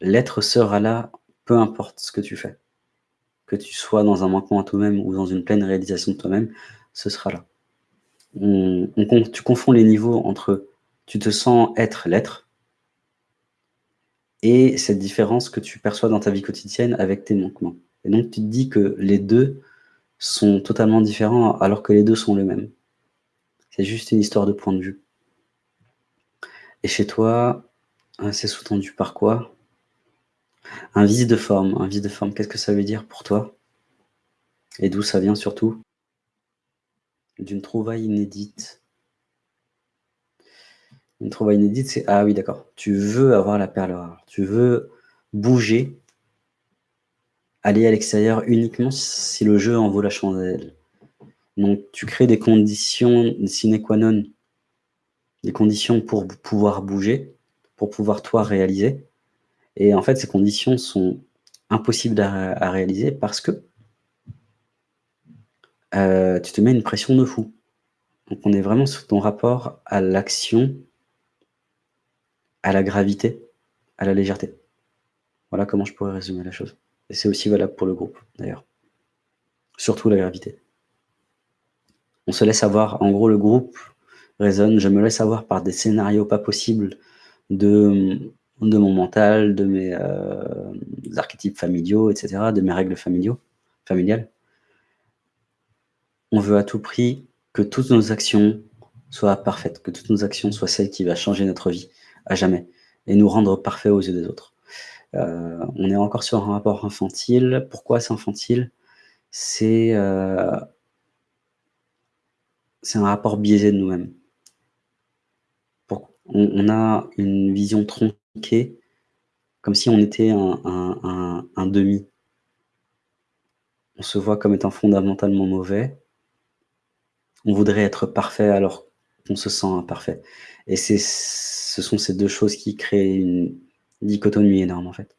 L'être sera là, peu importe ce que tu fais. Que tu sois dans un manquement à toi-même ou dans une pleine réalisation de toi-même, ce sera là. Tu confonds les niveaux entre tu te sens être l'être et cette différence que tu perçois dans ta vie quotidienne avec tes manquements. Et donc tu te dis que les 2 sont totalement différents alors que les 2 sont les mêmes. C'est juste une histoire de point de vue. Et chez toi, hein, c'est sous-tendu par quoi? Un vice de forme. Un vice de forme, qu'est-ce que ça veut dire pour toi? Et d'où ça vient surtout? D'une trouvaille inédite. Une trouvaille inédite, c'est ah oui d'accord, tu veux avoir la perle rare. Tu veux bouger aller à l'extérieur uniquement si le jeu en vaut la chandelle. Donc tu crées des conditions sine qua non, des conditions pour pouvoir bouger, pour pouvoir toi réaliser. Et en fait, ces conditions sont impossibles à, réaliser parce que euh, tu te mets une pression de fou. Donc on est vraiment sur ton rapport à l'action, à la gravité, à la légèreté. Voilà comment je pourrais résumer la chose. Et c'est aussi valable pour le groupe, d'ailleurs. Surtout la gravité. On se laisse avoir, en gros, le groupe résonne, je me laisse avoir par des scénarios pas possibles de, de mon mental, de mes euh, archétypes familiaux, etc., de mes règles familiales. On veut à tout prix que toutes nos actions soient parfaites, que toutes nos actions soient celles qui vont changer notre vie à jamais et nous rendre parfaits aux yeux des autres. Euh, on est encore sur un rapport infantile. Pourquoi c'est infantile C'est euh, un rapport biaisé de nous-mêmes. On, a une vision tronquée, comme si on était un, demi. On se voit comme étant fondamentalement mauvais. On voudrait être parfait alors qu'on se sent imparfait. Et ce sont ces deux choses qui créent une dichotomie énorme, en fait.